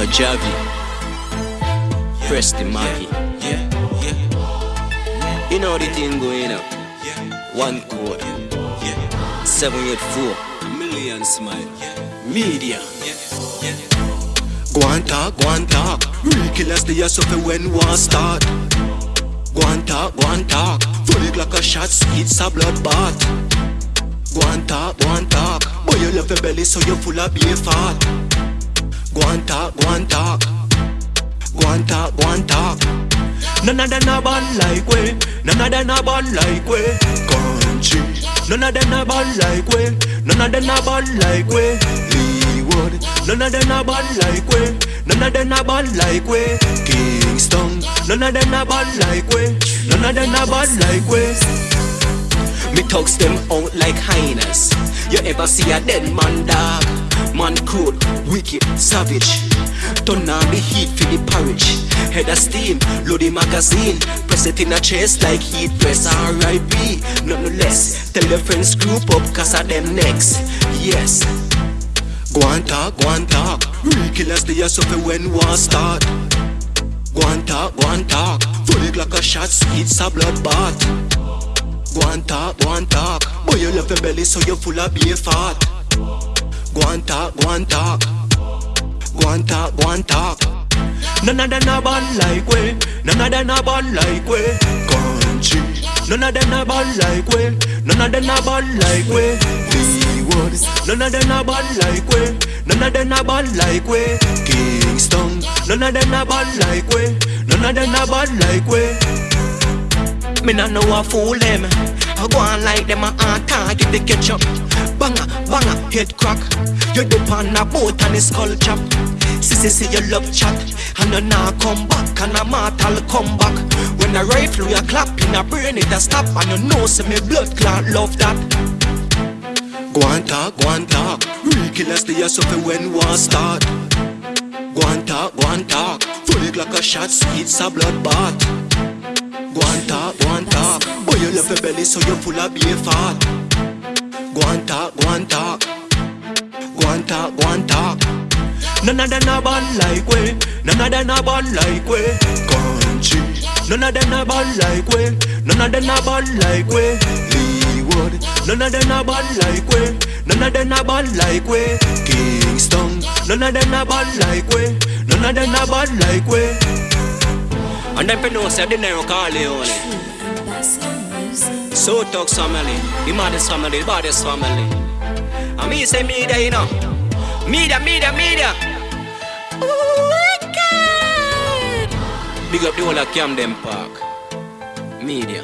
Yo, Javi. Press the Maggie. Yeah, yeah, You know the thing going up. One code. yeah. 784. A million smile. Yeah, Media. Go and talk, go and talk. Real killers they are suffer when war start. Go and talk, go and talk. Fully like a shot, it's a bloodbath. Go and talk, go and talk. Boy, you love your belly, so you're full of beer fat. Go talk, go talk. None of them a bad like we. None of them a bad like we. Country. None of them a bad like we. None of them a bad like we. Leeward. None of them a bad like we. None of them a bad like we. Kingston. None of them a bad like we. None of them a bad like we. Me thugs them out like hyenas. You ever see a dead man dog? Man cruel, wicked, savage. Turn on the heat for the porridge. Head of steam, load the magazine. Press it in a chest like heat press. R.I.P. Nothing less. Tell your friends group up cause of them next. Yes. Go and talk, go and talk. Real killers they are when war start. Go and talk, go and talk. Fully like a shot, it's a bloodbath. Go and talk, go and talk. Boy, you love your belly, so you're full of beer fat. Go talk, go talk. Go talk, go talk. None of them a bad like we. None of them a bad like we. Country. None of them a bad like we. None of them a bad like we. Leeward. None of them a bad like we. None of them a bad like we. Kingston. None of them a bad like we. None of them a bad like we. Me not know a fool them. I go on like them a hard target the ketchup. Banga, banga, head crack. You dip on a boat and it's skull chop. Sissy say you love chat and you nah come back and a mortal come back. When a rifle you clap in a brain it a stop and you know say me blood clot love that. Go and talk, go and talk. Real killers they are suffer when war start. Go and talk, go and talk. Fully like a shot, it's a bloodbath. Go and talk, go and Boy, your belly, so you're full of beer fat. Go and talk, go. None of them a bad like we. None of them a bad like we. Country. None of them a bad like we. None of them a bad like we. Leeward. None of them a bad like we. None of them a bad like we. Kingston. None of them a bad like we. None of them a bad like we. And know say the Nero Corleone. So talk family, the maddest family, the baddest family. And me say media, you know. Media, media, media. Wicked! Big up the whole of Camden Park. Media.